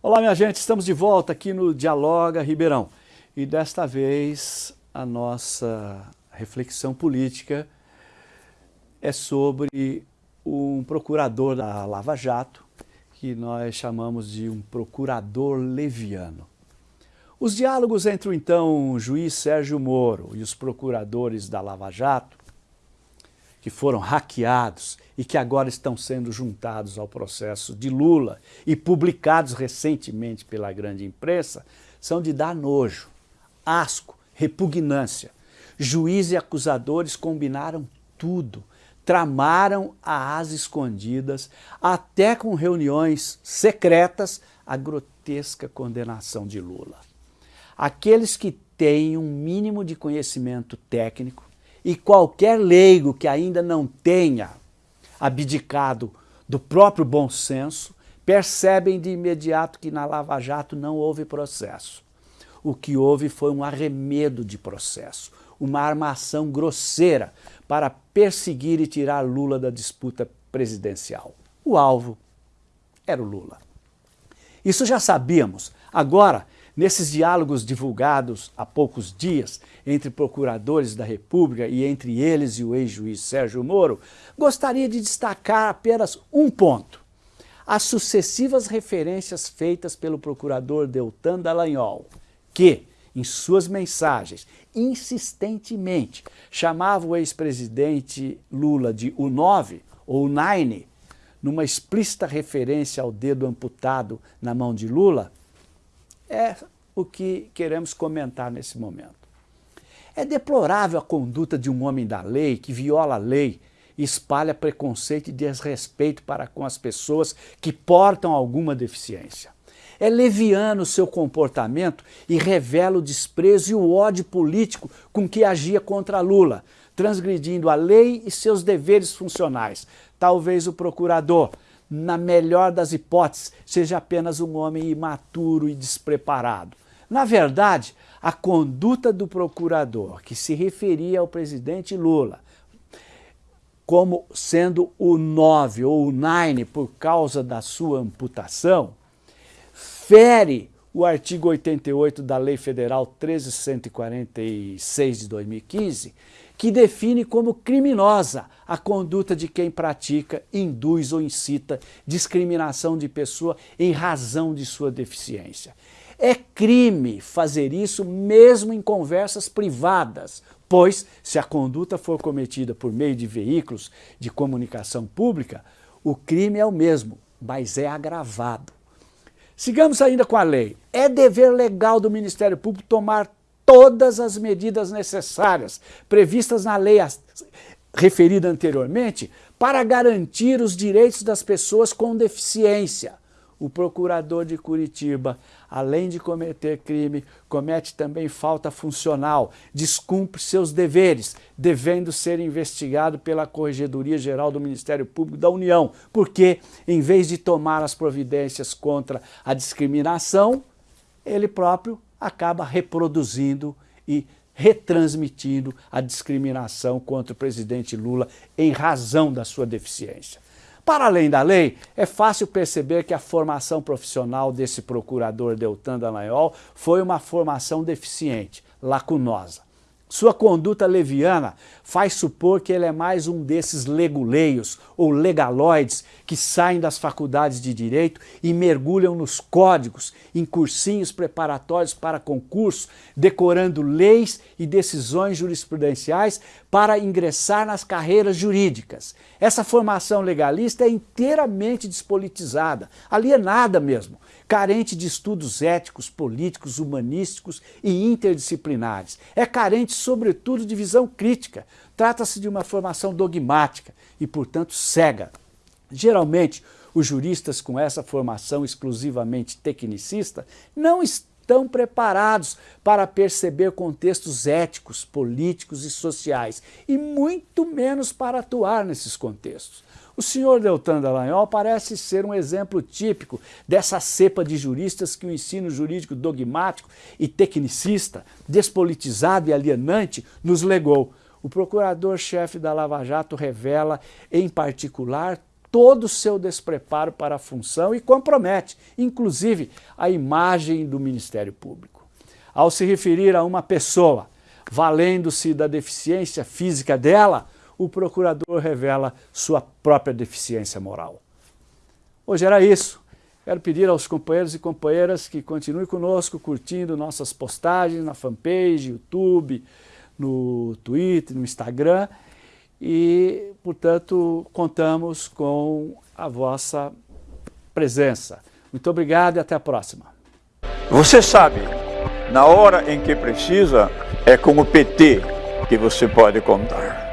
Olá, minha gente, estamos de volta aqui no Dialoga Ribeirão. E desta vez a nossa reflexão política é sobre um procurador da Lava Jato, que nós chamamos de um procurador leviano. Os diálogos entre o então juiz Sérgio Moro e os procuradores da Lava Jato, que foram hackeados e que agora estão sendo juntados ao processo de Lula e publicados recentemente pela grande imprensa, são de dar nojo, asco, repugnância. Juiz e acusadores combinaram tudo, tramaram às escondidas, até com reuniões secretas, a grotesca condenação de Lula. Aqueles que têm um mínimo de conhecimento técnico e qualquer leigo que ainda não tenha abdicado do próprio bom senso, percebem de imediato que na Lava Jato não houve processo. O que houve foi um arremedo de processo, uma armação grosseira para perseguir e tirar Lula da disputa presidencial. O alvo era o Lula. Isso já sabíamos. Agora, Nesses diálogos divulgados há poucos dias entre procuradores da República e entre eles e o ex-juiz Sérgio Moro, gostaria de destacar apenas um ponto. As sucessivas referências feitas pelo procurador Deltan Dallagnol, que, em suas mensagens, insistentemente chamava o ex-presidente Lula de o 9 ou Nine, numa explícita referência ao dedo amputado na mão de Lula, é o que queremos comentar nesse momento. É deplorável a conduta de um homem da lei que viola a lei espalha preconceito e desrespeito para com as pessoas que portam alguma deficiência. É leviano o seu comportamento e revela o desprezo e o ódio político com que agia contra Lula, transgredindo a lei e seus deveres funcionais. Talvez o procurador, na melhor das hipóteses, seja apenas um homem imaturo e despreparado. Na verdade, a conduta do procurador, que se referia ao presidente Lula como sendo o 9 ou o 9 por causa da sua amputação, fere o artigo 88 da Lei Federal 1346 de 2015, que define como criminosa a conduta de quem pratica, induz ou incita discriminação de pessoa em razão de sua deficiência. É crime fazer isso mesmo em conversas privadas, pois se a conduta for cometida por meio de veículos de comunicação pública, o crime é o mesmo, mas é agravado. Sigamos ainda com a lei. É dever legal do Ministério Público tomar todas as medidas necessárias previstas na lei referida anteriormente para garantir os direitos das pessoas com deficiência. O procurador de Curitiba, além de cometer crime, comete também falta funcional, descumpre seus deveres, devendo ser investigado pela Corregedoria Geral do Ministério Público da União, porque, em vez de tomar as providências contra a discriminação, ele próprio acaba reproduzindo e retransmitindo a discriminação contra o presidente Lula em razão da sua deficiência. Para além da lei, é fácil perceber que a formação profissional desse procurador Deltan Dallagnol foi uma formação deficiente, lacunosa. Sua conduta leviana faz supor que ele é mais um desses leguleios ou legaloides que saem das faculdades de direito e mergulham nos códigos, em cursinhos preparatórios para concurso, decorando leis e decisões jurisprudenciais para ingressar nas carreiras jurídicas. Essa formação legalista é inteiramente despolitizada, alienada mesmo carente de estudos éticos, políticos, humanísticos e interdisciplinares. É carente, sobretudo, de visão crítica. Trata-se de uma formação dogmática e, portanto, cega. Geralmente, os juristas com essa formação exclusivamente tecnicista não estão preparados para perceber contextos éticos, políticos e sociais, e muito menos para atuar nesses contextos. O senhor Deltan Dallagnol parece ser um exemplo típico dessa cepa de juristas que o ensino jurídico dogmático e tecnicista, despolitizado e alienante nos legou. O procurador-chefe da Lava Jato revela, em particular, todo o seu despreparo para a função e compromete, inclusive, a imagem do Ministério Público. Ao se referir a uma pessoa, valendo-se da deficiência física dela, o procurador revela sua própria deficiência moral. Hoje era isso. Quero pedir aos companheiros e companheiras que continuem conosco, curtindo nossas postagens na fanpage, YouTube, no Twitter, no Instagram e, portanto, contamos com a vossa presença. Muito obrigado e até a próxima. Você sabe, na hora em que precisa, é com o PT que você pode contar.